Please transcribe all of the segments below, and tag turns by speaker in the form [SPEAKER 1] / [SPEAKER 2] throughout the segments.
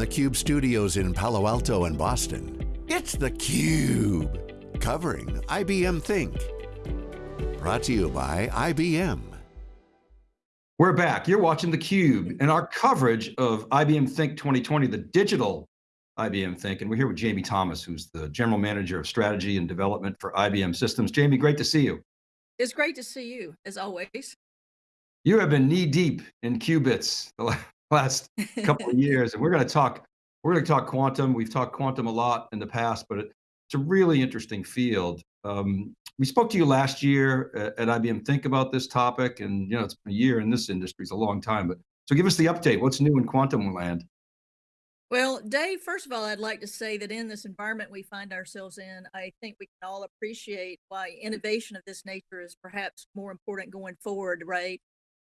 [SPEAKER 1] the Cube studios in Palo Alto and Boston, it's theCUBE, covering IBM Think. Brought to you by IBM.
[SPEAKER 2] We're back, you're watching theCUBE and our coverage of IBM Think 2020, the digital IBM Think, and we're here with Jamie Thomas, who's the General Manager of Strategy and Development for IBM Systems. Jamie, great to see you.
[SPEAKER 3] It's great to see you, as always.
[SPEAKER 2] You have been knee deep in qubits the last couple of years, and we're going to talk, we're going to talk quantum. We've talked quantum a lot in the past, but it's a really interesting field. Um, we spoke to you last year at, at IBM Think about this topic, and you know, it's a year in this industry, it's a long time, but so give us the update. What's new in quantum land?
[SPEAKER 3] Well, Dave, first of all, I'd like to say that in this environment we find ourselves in, I think we can all appreciate why innovation of this nature is perhaps more important going forward, right?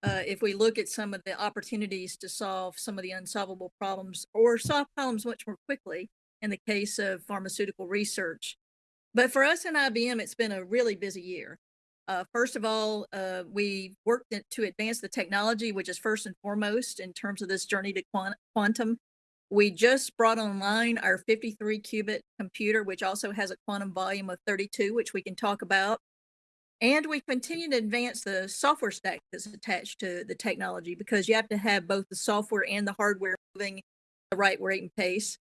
[SPEAKER 3] Uh, if we look at some of the opportunities to solve some of the unsolvable problems or solve problems much more quickly in the case of pharmaceutical research. But for us in IBM, it's been a really busy year. Uh, first of all, uh, we worked to advance the technology, which is first and foremost in terms of this journey to quant quantum. We just brought online our 53 qubit computer, which also has a quantum volume of 32, which we can talk about. And we continue to advance the software stack that's attached to the technology because you have to have both the software and the hardware moving at the right rate and pace.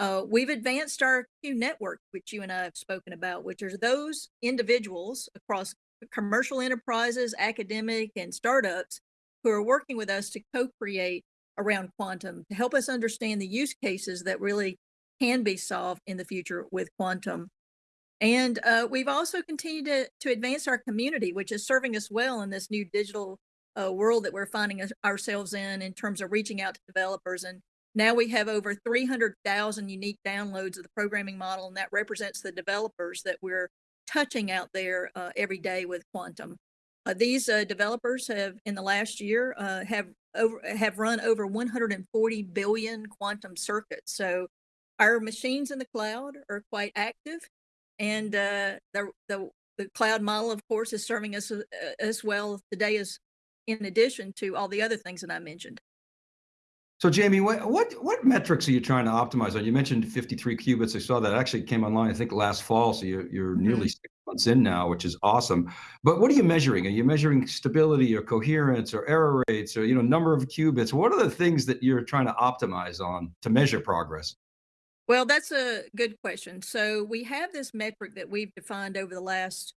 [SPEAKER 3] Uh, we've advanced our Q network, which you and I have spoken about, which are those individuals across commercial enterprises, academic, and startups who are working with us to co-create around quantum to help us understand the use cases that really can be solved in the future with quantum. And uh, we've also continued to, to advance our community, which is serving us well in this new digital uh, world that we're finding ourselves in, in terms of reaching out to developers. And now we have over 300,000 unique downloads of the programming model, and that represents the developers that we're touching out there uh, every day with Quantum. Uh, these uh, developers have, in the last year, uh, have over have run over 140 billion quantum circuits. So our machines in the cloud are quite active, and uh, the, the, the cloud model, of course, is serving us uh, as well today as in addition to all the other things that I mentioned.
[SPEAKER 2] So Jamie, what, what, what metrics are you trying to optimize on? You mentioned 53 qubits. I saw that actually came online, I think last fall. So you're, you're mm -hmm. nearly six months in now, which is awesome. But what are you measuring? Are you measuring stability or coherence or error rates or, you know, number of qubits? What are the things that you're trying to optimize on to measure progress?
[SPEAKER 3] Well, that's a good question. So we have this metric that we've defined over the last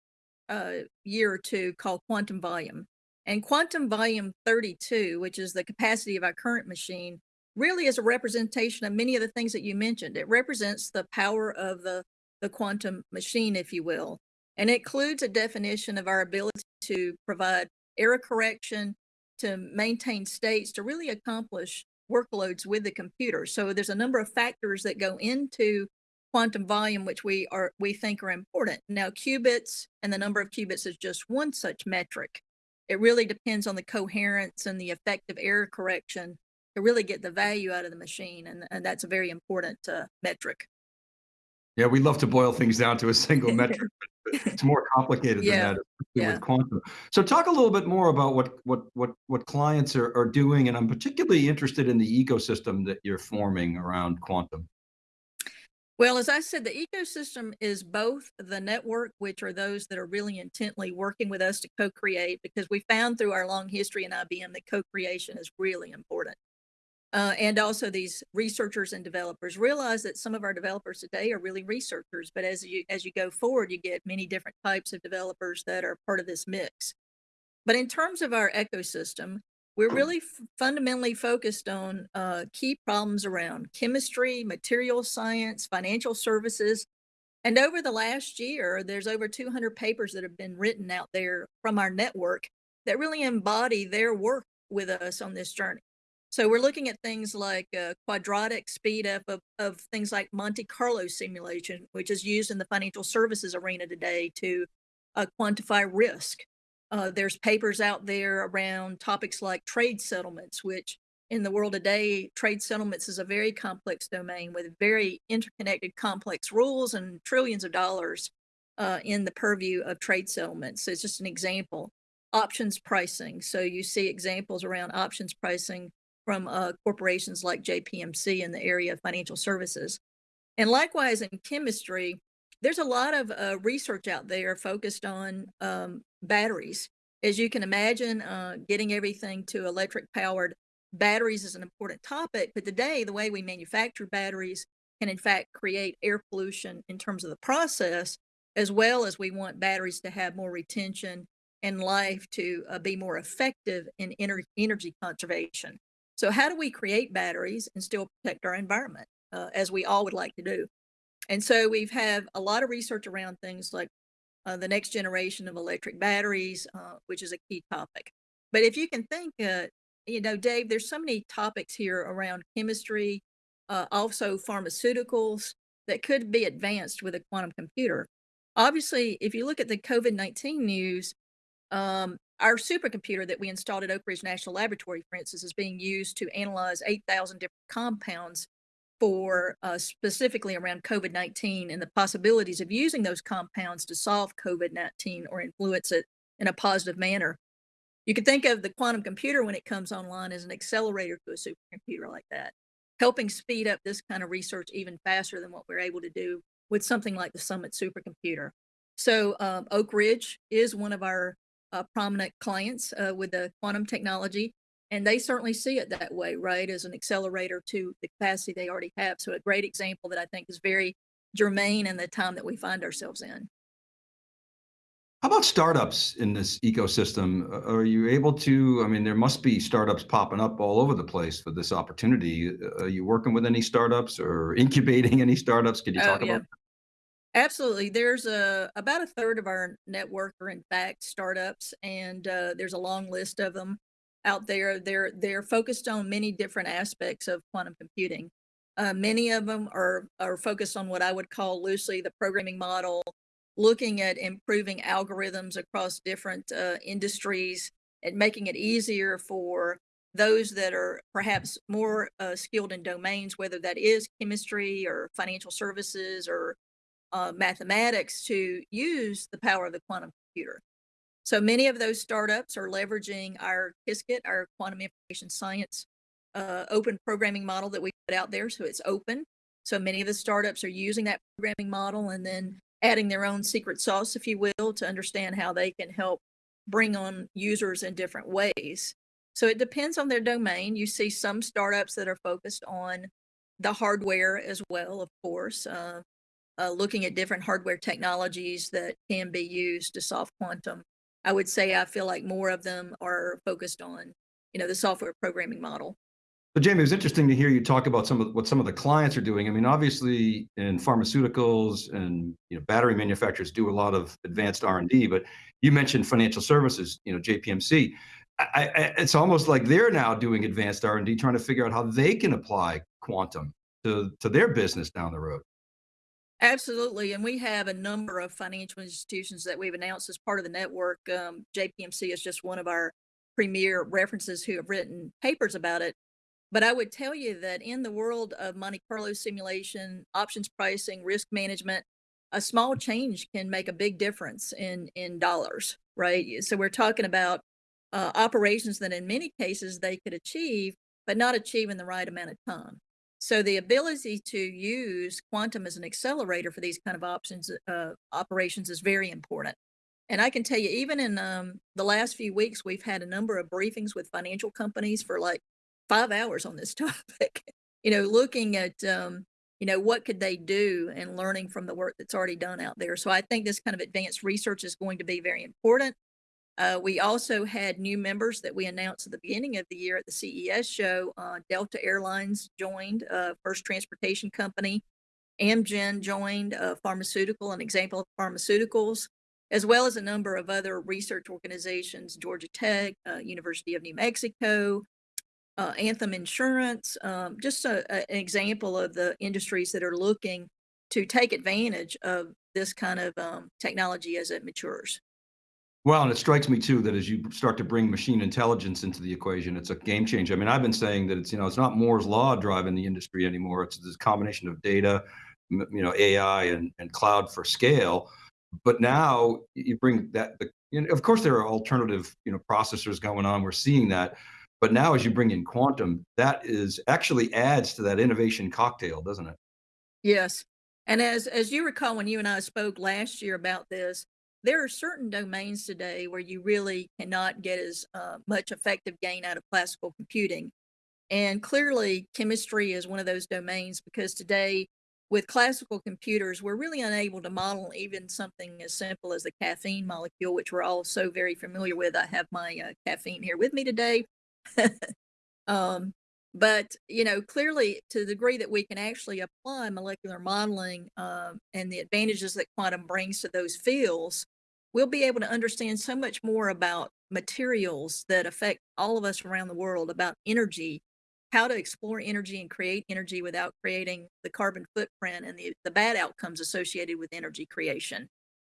[SPEAKER 3] uh, year or two called quantum volume. And quantum volume 32, which is the capacity of our current machine, really is a representation of many of the things that you mentioned. It represents the power of the, the quantum machine, if you will. And it includes a definition of our ability to provide error correction, to maintain states, to really accomplish workloads with the computer. So there's a number of factors that go into quantum volume, which we are we think are important. Now, qubits and the number of qubits is just one such metric. It really depends on the coherence and the effective error correction to really get the value out of the machine, and, and that's a very important uh, metric.
[SPEAKER 2] Yeah, we love to boil things down to a single metric, it's more complicated yeah. than that yeah. with quantum. So talk a little bit more about what what what what clients are, are doing, and I'm particularly interested in the ecosystem that you're forming around quantum.
[SPEAKER 3] Well, as I said, the ecosystem is both the network, which are those that are really intently working with us to co-create, because we found through our long history in IBM that co-creation is really important. Uh, and also these researchers and developers realize that some of our developers today are really researchers, but as you as you go forward, you get many different types of developers that are part of this mix. But in terms of our ecosystem, we're really fundamentally focused on uh, key problems around chemistry, material science, financial services. And over the last year, there's over 200 papers that have been written out there from our network that really embody their work with us on this journey. So we're looking at things like uh, quadratic speed up of, of things like Monte Carlo simulation, which is used in the financial services arena today to uh, quantify risk. Uh, there's papers out there around topics like trade settlements, which in the world today, trade settlements is a very complex domain with very interconnected complex rules and trillions of dollars uh, in the purview of trade settlements. So it's just an example. Options pricing. So you see examples around options pricing from uh, corporations like JPMC in the area of financial services. And likewise in chemistry, there's a lot of uh, research out there focused on um, batteries. As you can imagine, uh, getting everything to electric powered batteries is an important topic, but today the way we manufacture batteries can in fact create air pollution in terms of the process, as well as we want batteries to have more retention and life to uh, be more effective in ener energy conservation. So how do we create batteries and still protect our environment, uh, as we all would like to do? And so we've had a lot of research around things like uh, the next generation of electric batteries, uh, which is a key topic. But if you can think, uh, you know, Dave, there's so many topics here around chemistry, uh, also pharmaceuticals that could be advanced with a quantum computer. Obviously, if you look at the COVID-19 news, um, our supercomputer that we installed at Oak Ridge National Laboratory, for instance, is being used to analyze 8,000 different compounds for uh, specifically around COVID-19 and the possibilities of using those compounds to solve COVID-19 or influence it in a positive manner. You could think of the quantum computer when it comes online as an accelerator to a supercomputer like that, helping speed up this kind of research even faster than what we're able to do with something like the Summit supercomputer. So um, Oak Ridge is one of our uh, prominent clients uh, with the quantum technology, and they certainly see it that way, right, as an accelerator to the capacity they already have. So a great example that I think is very germane in the time that we find ourselves in.
[SPEAKER 2] How about startups in this ecosystem? Are you able to, I mean, there must be startups popping up all over the place for this opportunity. Are you working with any startups or incubating any startups? Can you
[SPEAKER 3] Oh,
[SPEAKER 2] talk
[SPEAKER 3] yeah.
[SPEAKER 2] about
[SPEAKER 3] Absolutely. There's a about a third of our network are in fact startups, and uh, there's a long list of them out there. They're they're focused on many different aspects of quantum computing. Uh, many of them are are focused on what I would call loosely the programming model, looking at improving algorithms across different uh, industries and making it easier for those that are perhaps more uh, skilled in domains, whether that is chemistry or financial services or uh, mathematics to use the power of the quantum computer. So many of those startups are leveraging our Qiskit, our quantum information science uh, open programming model that we put out there. So it's open. So many of the startups are using that programming model and then adding their own secret sauce, if you will, to understand how they can help bring on users in different ways. So it depends on their domain. You see some startups that are focused on the hardware as well, of course. Uh, uh, looking at different hardware technologies that can be used to solve quantum. I would say I feel like more of them are focused on, you know, the software programming model.
[SPEAKER 2] So Jamie, it was interesting to hear you talk about some of what some of the clients are doing. I mean, obviously in pharmaceuticals and you know battery manufacturers do a lot of advanced R and D, but you mentioned financial services, you know, JPMC. I, I, it's almost like they're now doing advanced R and D, trying to figure out how they can apply quantum to to their business down the road.
[SPEAKER 3] Absolutely. And we have a number of financial institutions that we've announced as part of the network. Um, JPMC is just one of our premier references who have written papers about it. But I would tell you that in the world of Monte Carlo simulation, options pricing, risk management, a small change can make a big difference in, in dollars, right? So we're talking about uh, operations that in many cases they could achieve, but not achieve in the right amount of time. So the ability to use quantum as an accelerator for these kind of options uh, operations is very important. And I can tell you, even in um, the last few weeks, we've had a number of briefings with financial companies for like five hours on this topic. you know, looking at um, you know what could they do and learning from the work that's already done out there. So I think this kind of advanced research is going to be very important. Uh, we also had new members that we announced at the beginning of the year at the CES show. Uh, Delta Airlines joined, uh, First Transportation Company. Amgen joined, uh, pharmaceutical, an example of pharmaceuticals, as well as a number of other research organizations, Georgia Tech, uh, University of New Mexico, uh, Anthem Insurance, um, just a, a, an example of the industries that are looking to take advantage of this kind of um, technology as it matures.
[SPEAKER 2] Well, and it strikes me too that as you start to bring machine intelligence into the equation, it's a game changer. I mean, I've been saying that it's you know it's not Moore's law driving the industry anymore. It's this combination of data, you know, AI and and cloud for scale. But now you bring that. The, you know, of course, there are alternative you know processors going on. We're seeing that, But now as you bring in quantum, that is actually adds to that innovation cocktail, doesn't it?
[SPEAKER 3] Yes. And as as you recall, when you and I spoke last year about this, there are certain domains today where you really cannot get as uh, much effective gain out of classical computing. And clearly, chemistry is one of those domains because today, with classical computers, we're really unable to model even something as simple as the caffeine molecule, which we're all so very familiar with. I have my uh, caffeine here with me today. um, but, you know, clearly to the degree that we can actually apply molecular modeling um, and the advantages that quantum brings to those fields, we'll be able to understand so much more about materials that affect all of us around the world, about energy, how to explore energy and create energy without creating the carbon footprint and the, the bad outcomes associated with energy creation,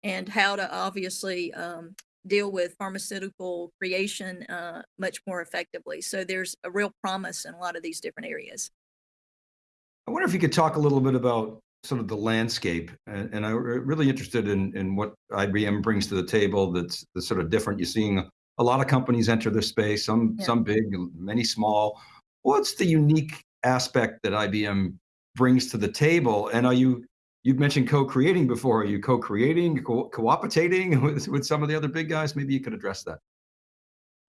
[SPEAKER 3] and how to obviously um, deal with pharmaceutical creation uh, much more effectively. So there's a real promise in a lot of these different areas.
[SPEAKER 2] I wonder if you could talk a little bit about sort of the landscape, and, and I'm really interested in in what IBM brings to the table. That's, that's sort of different. You're seeing a lot of companies enter this space, some
[SPEAKER 3] Yeah.
[SPEAKER 2] some big, many small. What's the unique aspect that IBM brings to the table? And are you You've mentioned co-creating before. Are you co-creating, co- cooperating with, with some of the other big guys? Maybe you could address that.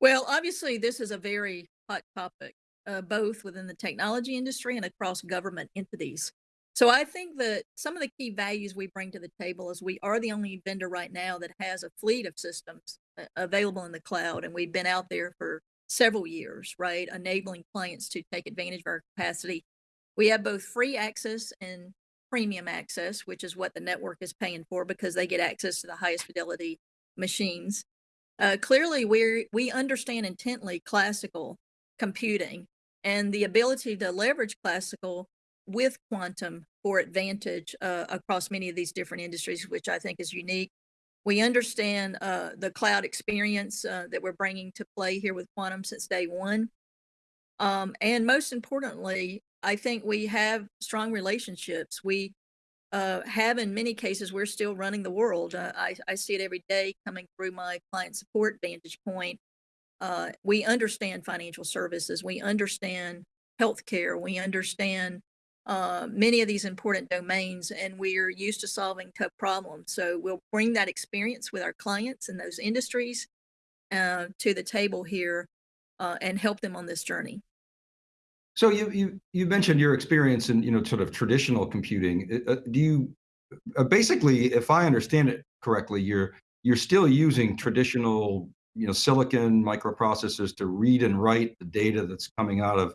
[SPEAKER 3] Well, obviously, this is a very hot topic, uh, both within the technology industry and across government entities. So I think that some of the key values we bring to the table is we are the only vendor right now that has a fleet of systems uh, available in the cloud, and we've been out there for several years, right, enabling clients to take advantage of our capacity. We have both free access and premium access, which is what the network is paying for because they get access to the highest fidelity machines. Uh, clearly, we we understand intently classical computing and the ability to leverage classical with quantum for advantage uh, across many of these different industries, which I think is unique. We understand uh, the cloud experience uh, that we're bringing to play here with quantum since day one. Um, and most importantly, I think we have strong relationships. We uh, have in many cases, we're still running the world. Uh, I, I see it every day coming through my client support vantage point. Uh, we understand financial services. We understand healthcare. We understand uh, many of these important domains, and we're used to solving tough problems. So we'll bring that experience with our clients in those industries uh, to the table here uh, and help them on this journey.
[SPEAKER 2] So you you you mentioned your experience in you know sort of traditional computing. Uh, do you uh, basically, if I understand it correctly, you're you're still using traditional you know silicon microprocessors to read and write the data that's coming out of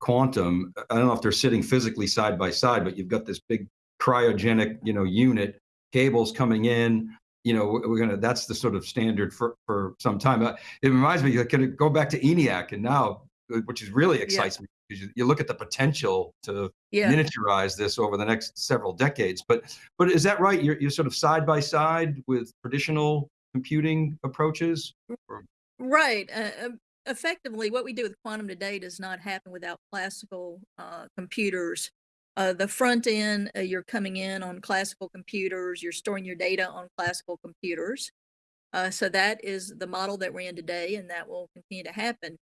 [SPEAKER 2] quantum. I don't know if they're sitting physically side by side, but you've got this big cryogenic you know unit, cables coming in. You know we're gonna. That's the sort of standard for for some time. Uh, it reminds me. Can it go back to ENIAC and now, uh, which is really
[SPEAKER 3] Yeah,
[SPEAKER 2] excites me because you, you look at the potential to
[SPEAKER 3] yeah.
[SPEAKER 2] miniaturize this over the next several decades. But but is that right? You're you're sort of side by side with traditional computing approaches? Or,
[SPEAKER 3] Right. Uh, um, effectively, what we do with quantum today does not happen without classical uh, computers. Uh, the front end, uh, you're coming in on classical computers, you're storing your data on classical computers. Uh, so that is the model that we're in today, and that will continue to happen.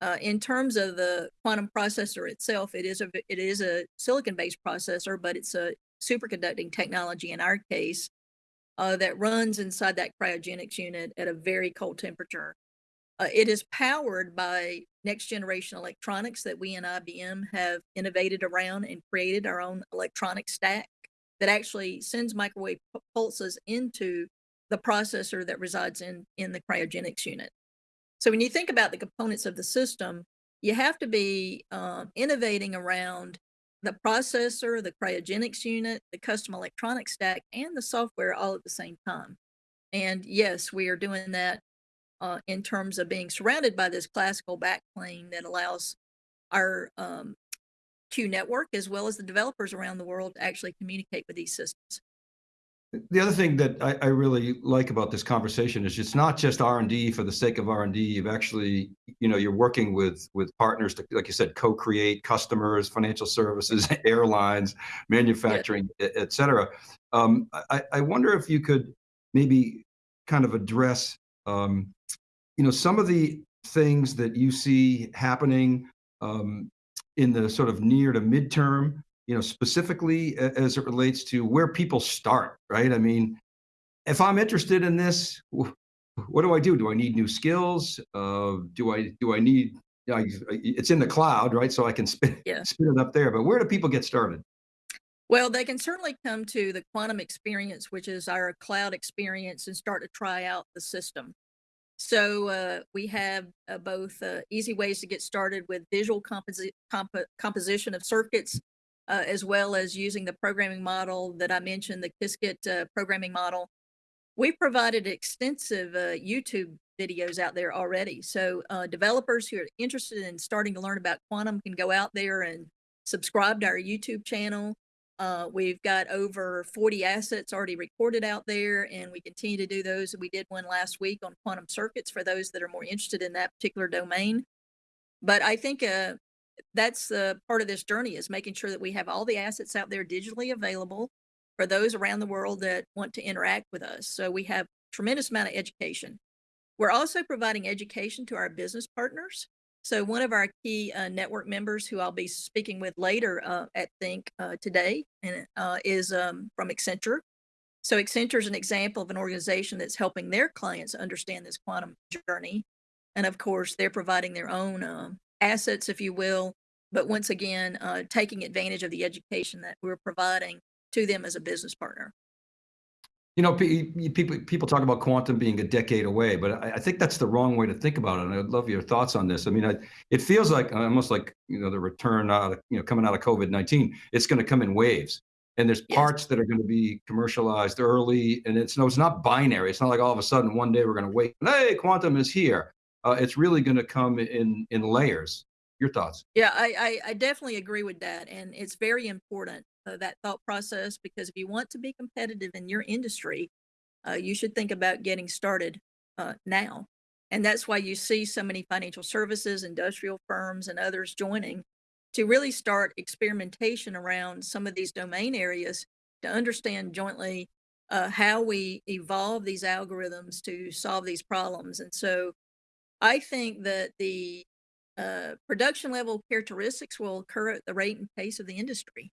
[SPEAKER 3] Uh, in terms of the quantum processor itself, it is a it is a silicon-based processor, but it's a superconducting technology in our case uh, that runs inside that cryogenics unit at a very cold temperature. Uh, it is powered by next generation electronics that we and IBM have innovated around and created our own electronic stack that actually sends microwave pulses into the processor that resides in in the cryogenics unit. So when you think about the components of the system, you have to be um, innovating around the processor, the cryogenics unit, the custom electronic stack, and the software all at the same time. And yes, we are doing that uh, in terms of being surrounded by this classical backplane that allows our um, Q network as well as the developers around the world to actually communicate with these systems.
[SPEAKER 2] the other thing that I, I really like about this conversation is it's not just R and D for the sake of R and D. You've actually, you know, you're working with with partners to, like you said, co-create customers, financial services, airlines, manufacturing, e- et cetera. Um, I, I wonder if you could maybe kind of address, um, you know, some of the things that you see happening um, in the sort of near to midterm? You know, specifically as it relates to where people start, right? I mean, if I'm interested in this, what do I do? Do I need new skills? Uh, do I do I need? I, it's in the cloud, right? So I can spin yeah. spin it up there. But where do people get started?
[SPEAKER 3] Well, they can certainly come to the quantum experience, which is our cloud experience, and start to try out the system. So uh, we have uh, both uh, easy ways to get started with visual composi comp composition of circuits, uh, as well as using the programming model that I mentioned, the Qiskit uh, programming model, We've provided extensive uh, YouTube videos out there already. So developers who are interested in starting to learn about quantum can go out there and subscribe to our YouTube channel. Uh, we've got over 40 assets already recorded out there, and we continue to do those. We did one last week on quantum circuits for those that are more interested in that particular domain. But I think uh, that's uh, part of this journey is making sure that we have all the assets out there digitally available for those around the world that want to interact with us. So we have tremendous amount of education. We're also providing education to our business partners. So one of our key uh, network members who I'll be speaking with later uh, at Think uh, today and, uh, is um, from Accenture. So Accenture is an example of an organization that's helping their clients understand this quantum journey. And of course, they're providing their own um, assets, if you will, but once again, uh, taking advantage of the education that we're providing to them as a business partner.
[SPEAKER 2] You know, people people talk about quantum being a decade away, but I, I, think that's the wrong way to think about it. And I'd love your thoughts on this. I mean, I, it feels like almost like you know the return out, of, you know, coming out of COVID nineteen. It's going to come in waves, and there's yes. parts that are going to be commercialized early, and it's no, it's not binary. It's not like all of a sudden one day we're going to wait. Hey, quantum is here. Uh, it's really going to come in in layers. Your thoughts?
[SPEAKER 3] Yeah, I, I, I definitely agree with that, and it's very important uh, that thought process because if you want to be competitive in your industry, uh, you should think about getting started uh, now. And that's why you see so many financial services, industrial firms, and others joining to really start experimentation around some of these domain areas to understand jointly uh, how we evolve these algorithms to solve these problems. And so I think that the uh, production level characteristics will occur at the rate and pace of the industry.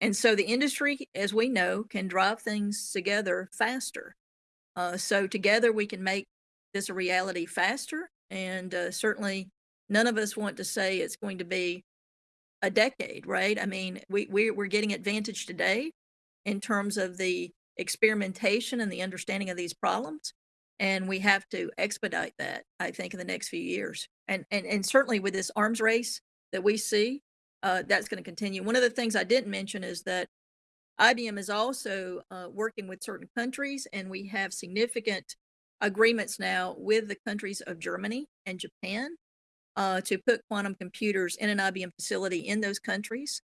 [SPEAKER 3] And so the industry, as we know, can drive things together faster. Uh, so together we can make this a reality faster. And uh, certainly none of us want to say it's going to be a decade, right? I mean, we, we, we're getting advantage today in terms of the experimentation and the understanding of these problems. And we have to expedite that, I think, in the next few years. And, and, and certainly with this arms race that we see, uh, that's going to continue. One of the things I didn't mention is that IBM is also uh, working with certain countries, and we have significant agreements now with the countries of Germany and Japan uh, to put quantum computers in an IBM facility in those countries.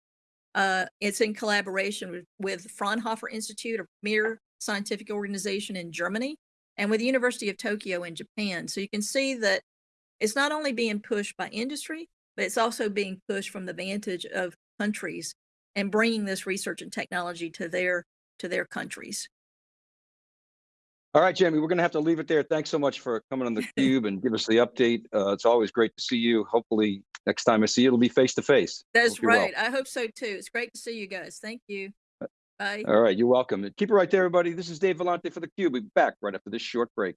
[SPEAKER 3] Uh, it's in collaboration with, with Fraunhofer Institute, a premier scientific organization in Germany, and with the University of Tokyo in Japan. So you can see that it's not only being pushed by industry, but it's also being pushed from the vantage of countries and bringing this research and technology to their to their countries.
[SPEAKER 4] All right, Jamie, we're going to have to leave it there. Thanks so much for coming on the cube and give us the update. Uh, it's always great to see you. Hopefully, next time I see you, it'll be face to face.
[SPEAKER 3] That's right. Well. I hope so too. It's great to see you guys. Thank you. Uh, Bye.
[SPEAKER 4] All right, you're welcome. Keep it right there, everybody. This is Dave Vellante for the Cube. We'll be back right after this short break.